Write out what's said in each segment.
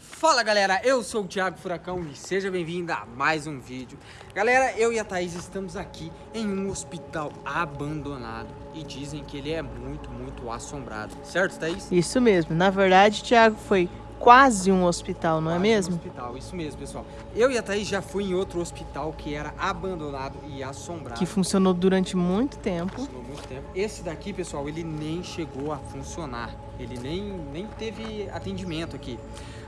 Fala galera, eu sou o Thiago Furacão e seja bem-vindo a mais um vídeo. Galera, eu e a Thaís estamos aqui em um hospital abandonado E dizem que ele é muito, muito assombrado. Certo, Thaís? Isso mesmo, na verdade, Thiago, foi quase um hospital, não é Quase um mesmo? hospital, isso mesmo, pessoal Eu e a Thaís já fui em outro hospital que era abandonado e assombrado Que funcionou durante muito tempo. Funcionou muito tempo. Esse daqui, pessoal, ele nem chegou a funcionar. Ele nem, nem teve atendimento aqui.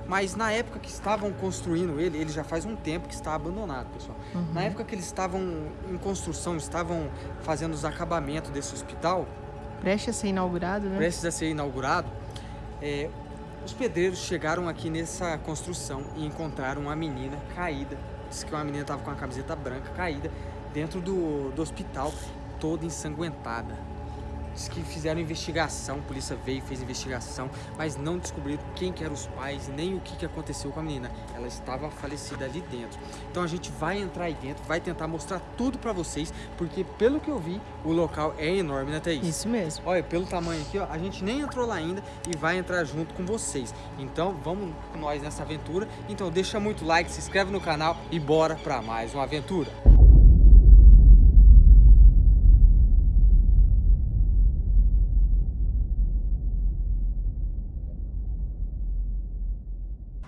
Mas na época que estavam construindo ele, ele já faz um tempo que está abandonado, pessoal. Uhum. Na época que eles estavam em construção, estavam fazendo os acabamentos desse hospital, Preste a ser inaugurado, né? prestes a ser inaugurado, é, os pedreiros chegaram aqui nessa construção e encontraram uma menina caída. Diz que uma menina estava com uma camiseta branca caída dentro do, do hospital, toda ensanguentada. Diz que fizeram investigação, a polícia veio e fez investigação, mas não descobriram quem que eram os pais, nem o que, que aconteceu com a menina. Ela estava falecida ali dentro. Então a gente vai entrar aí dentro, vai tentar mostrar tudo pra vocês, porque pelo que eu vi, o local é enorme, né, Thaís? Isso mesmo. Olha, pelo tamanho aqui, ó, a gente nem entrou lá ainda e vai entrar junto com vocês. Então, vamos com nós nessa aventura. Então, deixa muito like, se inscreve no canal e bora pra mais uma aventura.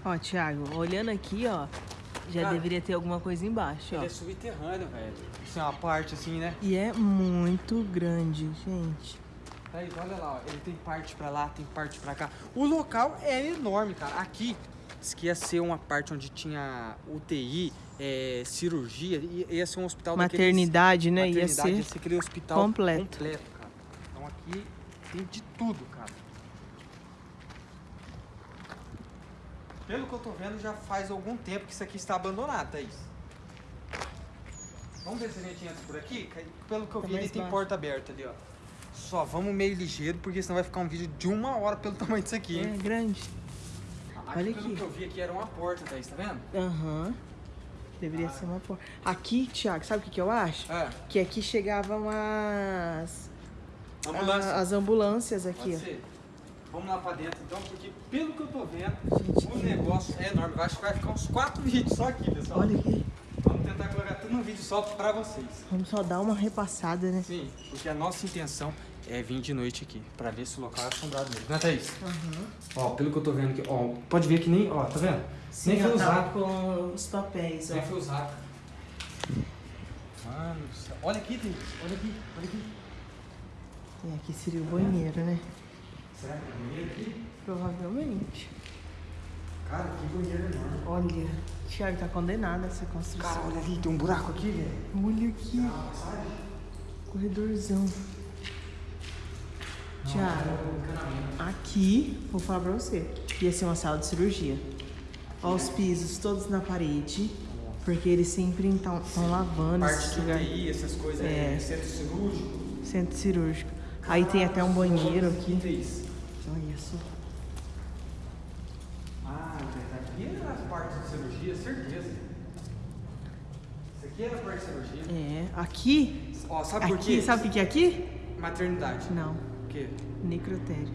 Ó, Thiago, olhando aqui, ó, já Cara, deveria ter alguma coisa embaixo, ó. Ele é subterrâneo, velho. Isso é uma parte assim, né? E é muito grande, gente. Thaís, olha lá, ó. Ele tem parte pra lá, tem parte pra cá. O local é enorme, cara. Aqui, diz que ia ser uma parte onde tinha UTI, é, cirurgia, ia ser um hospital daqueles- Maternidade, né? Ia maternidade, ser ia ser aquele hospital completo. completo, cara. Então aqui tem de tudo, cara. Pelo que eu tô vendo, já faz algum tempo que isso aqui está abandonado, Thaís. Vamos ver se a gente entra por aqui? Pelo que eu Tá vi, ele tem porta aberta ali, ó. Só vamos meio ligeiro, porque senão vai ficar um vídeo de uma hora pelo tamanho disso aqui, É hein? grande. Aqui, olha pelo aqui. que eu vi aqui, era uma porta, Thaís, tá vendo? Aham. Deveria ser uma porta. Aqui, Thiago, sabe o que, que eu acho? É, Que aqui chegavam as. ambulância. a- as ambulâncias aqui, Pode ó. ser. Vamos lá pra dentro então, porque pelo que eu tô vendo, Gente, o negócio é enorme. Acho que vai ficar uns quatro vídeos só aqui, pessoal. Olha aqui. Vamos tentar colocar tudo num vídeo só pra vocês. Vamos só dar uma repassada, né? Sim, porque a nossa intenção é vir de noite aqui, pra ver se o local é assombrado mesmo. Né, Thaís? Aham. Ó, pelo que eu tô vendo aqui, ó, pode ver que nem, ó, tá vendo? nem foi já tava usado. com os papéis, ó. Nem foi usado. Mano, do céu. olha aqui, Thaís. Olha aqui, olha aqui. E aqui seria o banheiro, né? Será que é banheiro aqui? Provavelmente. Cara, que banheiro enorme. Olha, Thiago tá condenado a essa Cara, construção. olha ali, tem um buraco aqui, velho. Olha aqui. Corredorzão. Thiago, aqui, vou falar pra você, ia ser uma sala de cirurgia. Ó os pisos todos na parede, porque eles sempre estão lavando Parte esse lugar. Essas coisas, É. é. centro cirúrgico. Centro cirúrgico. Aí tem até um banheiro aqui. É isso? Olha só. Ah, tá aqui era a parte de cirurgia, certeza. Isso aqui era a parte de cirurgia. É, aqui, Ó, sabe por quê? sabe o que é aqui? Maternidade. Não, O quê? necrotério.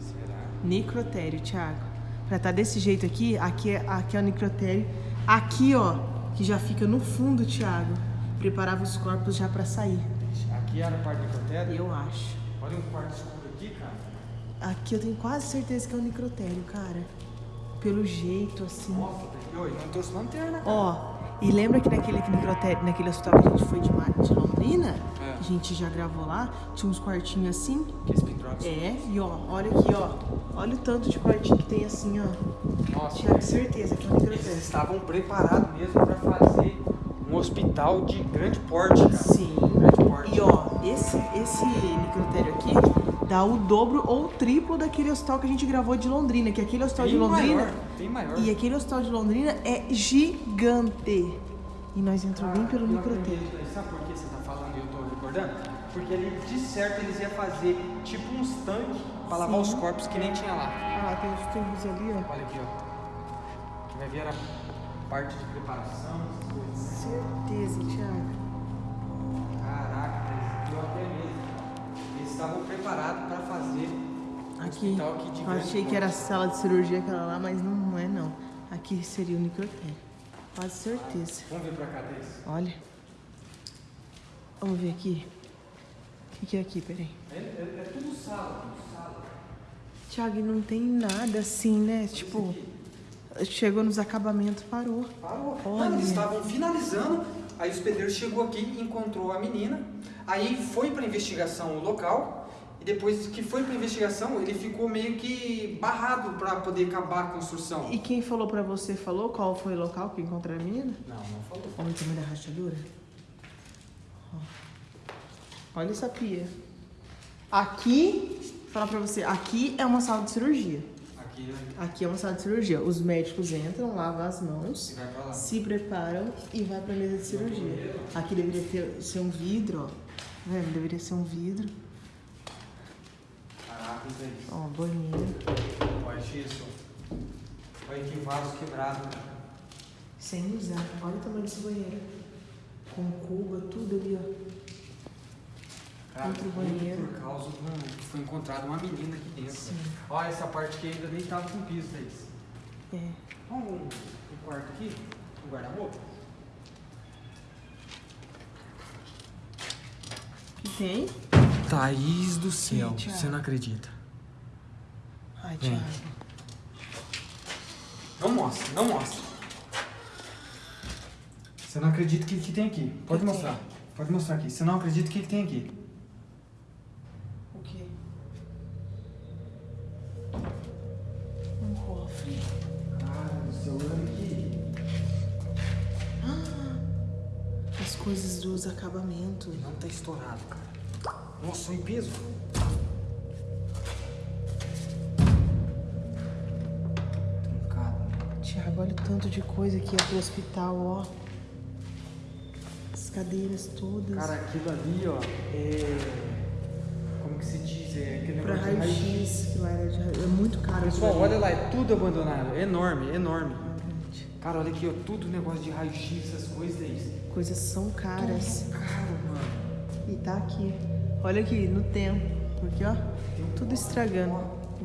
Será? Necrotério, Thiago. Pra estar desse jeito aqui, aqui é, aqui é o necrotério. Aqui, ó, que já fica no fundo, Thiago. Preparava os corpos já pra sair. Aqui era a parte do necrotério. Eu acho. Olha um quarto escuro aqui, cara. Aqui eu tenho quase certeza que é o necrotério, cara. Pelo jeito, assim. Oi, não trouxe lanterna, cara. Ó, e lembra que naquele necrotério, naquele hospital que a gente foi de, de Londrina? É. A gente já gravou lá, tinha uns quartinhos assim. Que esse pendurado. É, e ó, olha aqui, ó. Olha o tanto de quartinho que tem assim, ó. Nossa, Tinha certeza que é o eles necrotério. estavam preparados mesmo pra fazer um hospital de grande porte, cara. Sim. Grande porte. E ó, esse, esse necrotério aqui dá o dobro ou o triplo daquele hospital que a gente gravou de Londrina, que aquele hospital Tem de Londrina. maior, tem maior. E aquele hospital de Londrina é gigante. E nós entramos bem pelo necrotério. acredito, Sabe por que você tá falando e eu tô recordando? Porque ali, de certo, eles iam fazer tipo uns tanques pra lavar os corpos que nem tinha lá. Ah, tem os tubos ali, ó. Olha aqui, ó. Que vai ver a parte de preparação, essas coisas. Certeza, Thiago. Caraca, eu até mesmo. Estavam preparados pra fazer Aqui. aqui Eu achei que era a sala de cirurgia aquela lá, mas não, não é não. aqui seria o necrotério. Quase certeza. Vamos ver pra cá, Thaís. Olha. Vamos ver aqui. O que, que é aqui? Peraí. É, é, é tudo sala, tudo sala. Thiago, e não tem nada assim, né? Tipo, chegou nos acabamentos, parou. Parou. Olha. Não, eles estavam finalizando, aí os pedreiros chegou aqui, encontrou a menina, aí foi pra investigação o local, e depois que foi pra investigação, ele ficou meio que barrado pra poder acabar a construção. E quem falou pra você, falou qual foi o local que encontrou a menina? Não, não falou. Olha o tamanho da rachadura. Olha essa pia. Aqui, vou falar pra você, aqui é uma sala de cirurgia. Aqui, né? Aqui é uma sala de cirurgia. Os médicos entram, lavam as mãos, se preparam e vai pra mesa de cirurgia. Aqui deveria ter, ser um vidro, ó. Vendo? Deveria ser um vidro. Caraca, Thaís. Ó, banheiro. Olha isso. Olha que vaso quebrado. Sem usar. Olha o tamanho desse banheiro. Com cuba, tudo ali, ó. Cara, Outro banheiro. Por causa de um, que foi encontrada uma menina aqui dentro. Sim. Olha essa parte que ainda nem tava com piso, Thaís. É. Olha um quarto aqui, um guarda-roupa. Tem? Thaís do céu, Ih, você não acredita. Ai, Vem. Thiago. Não mostra, não mostra. Você não acredita o que, que tem aqui. Pode Que mostrar. Pode mostrar aqui. Você não acredita o que, que tem aqui. Acabamentos. Não tá estourado, cara. Nossa, em peso. Trancado, né? Tiago, olha o tanto de coisa que é pro hospital, ó. As cadeiras todas. Cara, aquilo ali, ó, é. Como que se diz? É aquele pra negócio raio-x, que lá era de raio- É muito caro. Pessoal, olha lá, é tudo abandonado. É enorme, é enorme. Cara, olha aqui, ó, tudo negócio de raio-x, essas coisas aí. Coisas são caras. Tudo caro, mano. E tá aqui. Olha aqui, no tempo. Porque, ó, tudo estragando.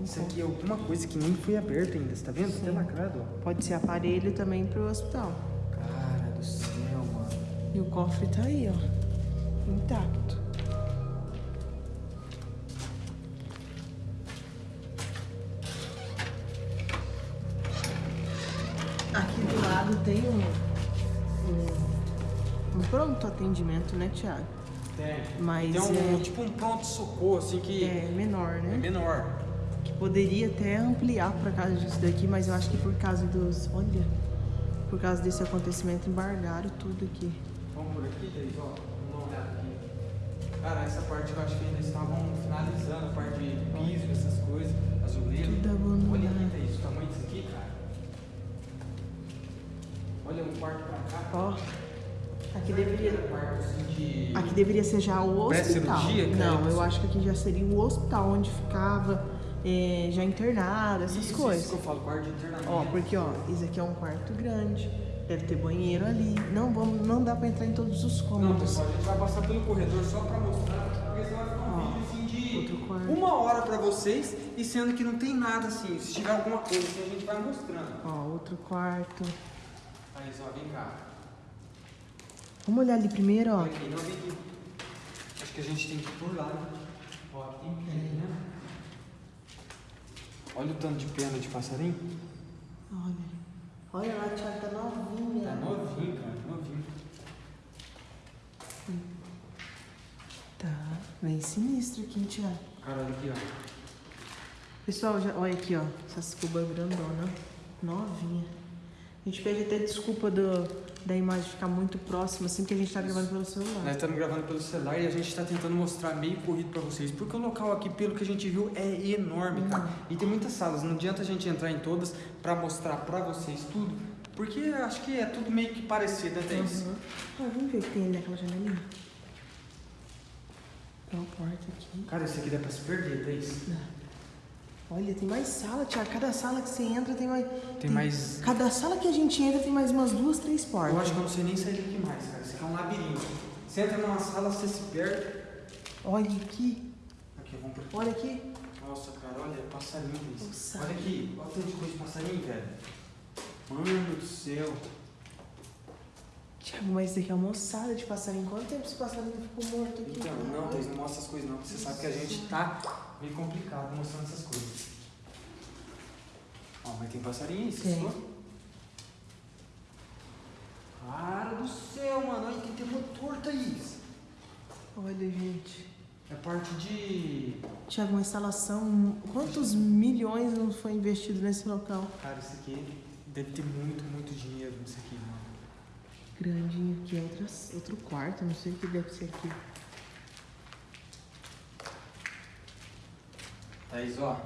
Isso aqui é alguma coisa que nem foi aberta ainda, você tá vendo? Até lacrado, ó. Pode ser aparelho também pro hospital. Cara do céu, mano. E o cofre tá aí, ó. Intacto. Tem um, um, um pronto atendimento, né, Thiago? Tem. Mas Tem um, é- tipo um pronto-socorro, assim, que É menor, é né? menor. Que poderia até ampliar por causa disso daqui, mas eu acho que por causa dos. Olha, por causa desse acontecimento, embargaram tudo aqui. Vamos por aqui, Thaís, ó. Vamos dar uma olhada aqui. Cara, essa parte eu acho que ainda estavam finalizando, a parte de piso, essas coisas, azulejo. Tudo abandonado. Olha Thaís, o tamanho disso aqui, cara. Olha um quarto pra cá. Ó, aqui deveria. assim. Aqui deveria ser já o hospital. Não, eu acho que aqui já seria o hospital onde ficava é, já internado, essas Isso, coisas. Isso que eu falo, quarto de internamento. Ó, porque ó, isso aqui é um quarto grande, deve ter banheiro ali. Não, vamos, não dá pra entrar em todos os Não, cômodos. pessoal, a gente vai passar pelo corredor só pra mostrar, porque senão vai ficar um Ó, vídeo assim de uma hora pra vocês e sendo que não tem nada assim. Se tiver alguma coisa assim, a gente vai mostrando. Ó, outro quarto. Ó, vem cá. Vamos olhar ali primeiro, ó. Olha aqui, não vem aqui. Acho que a gente tem que ir por lá, né? Ó, aqui né? Olha o tanto de pena de passarinho. Olha. Olha lá, Thiago, tá novinha. Tá novinho, cara, novinho. Tá, bem sinistro aqui, hein, Thiago. Cara, olha aqui, ó. Pessoal, já, olha aqui, ó. Essas cubas grandona, novinha. A gente pede até desculpa do, da imagem ficar muito próxima, assim, porque a gente tá gravando pelo celular. Nós estamos gravando pelo celular e a gente está tentando mostrar meio corrido para vocês, porque o local aqui, pelo que a gente viu, é enorme, cara. E tem muitas salas, não adianta a gente entrar em todas para mostrar para vocês tudo, porque acho que é tudo meio que parecido, né, Thaís? Uhum. Ah, vamos ver o que tem ali naquela janelinha. Tem uma porta aqui. Cara, isso aqui dá para se perder, Thaís. Olha, tem mais sala, Thiago. Cada sala que você entra tem mais. Tem mais- Cada sala que a gente entra tem mais umas duas, três portas. Eu acho que eu não sei nem sair daqui mais, cara. Isso aqui é um labirinto. Você entra numa sala, você se perde. Olha aqui. Aqui, vamos por aqui. Olha aqui. Nossa, cara, olha, passarinho. Nossa. Olha aqui, olha o tanto de coisa de passarinho, velho. Mano do céu. Tiago, mas isso aqui é uma moçada de passarinho. Quanto tempo esse passarinho ficou morto aqui? Então, não, Thaís, não mostra essas coisas não, você sabe que a gente tá meio complicado mostrando essas coisas. Ó, mas tem passarinho aí, Tem. viu? Cara do céu, mano, olha quem tem motor, Thaís. Olha, gente. É parte de... Tiago, uma instalação. Quantos milhões não foi investido nesse local? Cara, isso aqui deve ter muito, muito dinheiro nisso aqui, mano. Grandinho aqui, outras, outro quarto, não sei o que deve ser aqui. Thaís, ó.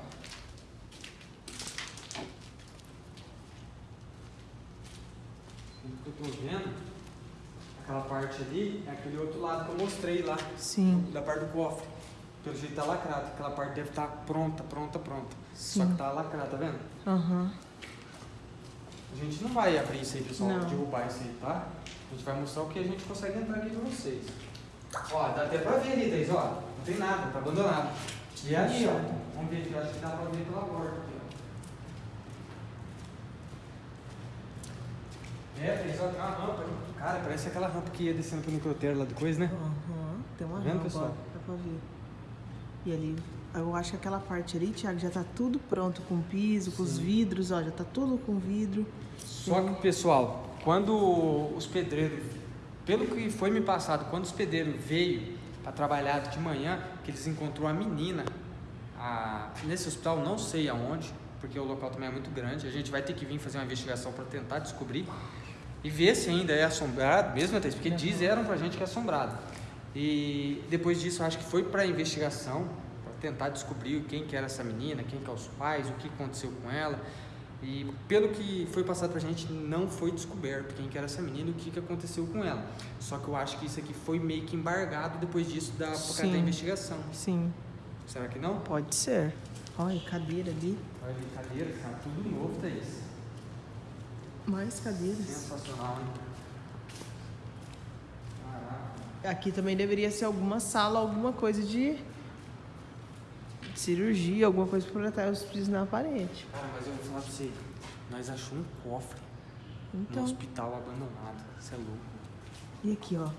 O que eu tô vendo, aquela parte ali, é aquele outro lado que eu mostrei lá, Sim, da parte do cofre. Pelo jeito tá lacrado, aquela parte deve estar pronta, pronta, pronta. Só Sim. que tá lacrado, tá vendo? aham. A gente não vai abrir isso aí, pessoal, Não. derrubar isso aí, tá? A gente vai mostrar o que a gente consegue entrar aqui pra vocês. Ó, dá até pra ver ali, Thaís, ó. Não tem nada, tá abandonado. E ali, ó. Vamos ver aqui, eu acho que dá pra ver pela porta aqui, ó. É, tem uma rampa ali. Cara, parece aquela rampa que ia descendo pelo microtério lá depois, né? Aham, tem uma Tá vendo, rampa, pessoal? ó, dá pra ver. E ali, eu acho que aquela parte ali, Thiago, já tá tudo pronto com piso, com os Sim. vidros, ó, já tá tudo com vidro. Só que, pessoal, quando os pedreiros, pelo que foi me passado, quando os pedreiros veio para trabalhar de manhã, que eles encontrou a menina a- nesse hospital, não sei aonde, porque o local também é muito grande. A gente vai ter que vir fazer uma investigação para tentar descobrir e ver se ainda é assombrado, mesmo até porque disseram pra gente que é assombrado. E depois disso, acho que foi para investigação, para tentar descobrir quem que era essa menina, quem que é os pais, o que aconteceu com ela. E pelo que foi passado pra gente, não foi descoberto quem que era essa menina e o que, que aconteceu com ela. Só que eu acho que isso aqui foi meio que embargado depois disso da, por causa da investigação. Sim, Será que não? pode ser. Olha, cadeira ali. Olha ali, cadeira, cara, tudo novo, Thaís. Mais cadeiras. Sensacional, hein? Caraca. Aqui também deveria ser alguma sala, alguma coisa de cirurgia, alguma coisa para proteger os pisos na parede. Cara, mas eu vou falar pra você, nós achamos um cofre no Então, hospital abandonado. Isso é louco. e aqui, ó.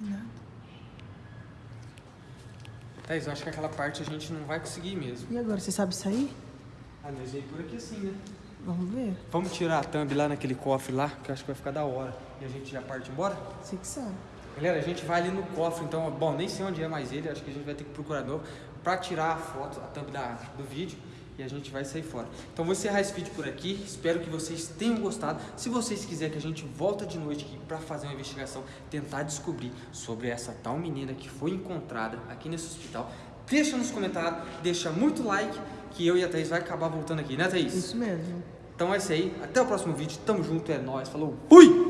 Nada. Thaís, eu acho que aquela parte a gente não vai conseguir mesmo. E agora, você sabe sair? Ah, nós veio por aqui assim, né? Vamos ver. Vamos tirar a thumb lá naquele cofre lá, que eu acho que vai ficar da hora. E a gente já parte embora? Você que sabe. Galera, a gente vai ali no cofre, então, bom, nem sei onde é mais ele, acho que a gente vai ter que procurar de novo pra tirar a foto, a thumb da, do vídeo e a gente vai sair fora. Então vou encerrar esse vídeo por aqui, espero que vocês tenham gostado. Se vocês quiserem que a gente volta de noite aqui pra fazer uma investigação, tentar descobrir sobre essa tal menina que foi encontrada aqui nesse hospital, deixa nos comentários, deixa muito like, que eu e a Thaís vai acabar voltando aqui, né Thaís? Isso mesmo. Então é isso aí, até o próximo vídeo, tamo junto, é nóis, falou, fui!